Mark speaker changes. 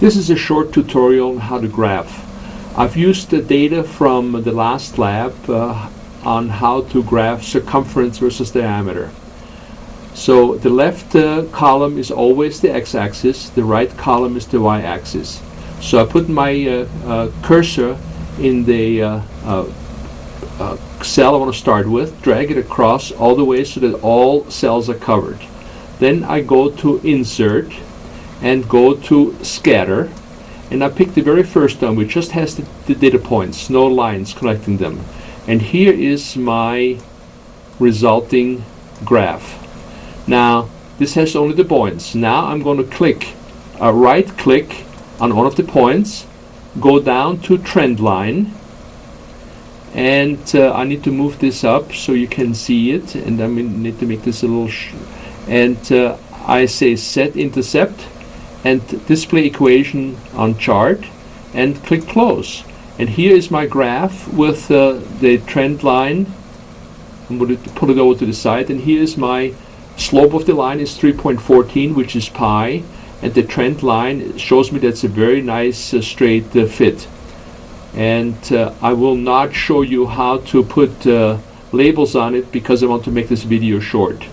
Speaker 1: This is a short tutorial on how to graph. I've used the data from the last lab uh, on how to graph circumference versus diameter. So the left uh, column is always the x-axis, the right column is the y-axis. So I put my uh, uh cursor in the uh, uh, cell I want to start with, drag it across all the way so that all cells are covered. Then I go to insert, and go to scatter and I pick the very first one which just has the, the data points, no lines connecting them. And here is my resulting graph. Now this has only the points. Now I'm going to click, uh, right click on one of the points, go down to trend line and uh, I need to move this up so you can see it and I need to make this a little and uh, I say set intercept and display equation on chart and click close. And here is my graph with uh, the trend line. I'm going to put it over to the side and here is my slope of the line is 3.14 which is pi and the trend line shows me that's a very nice uh, straight uh, fit. And uh, I will not show you how to put uh, labels on it because I want to make this video short.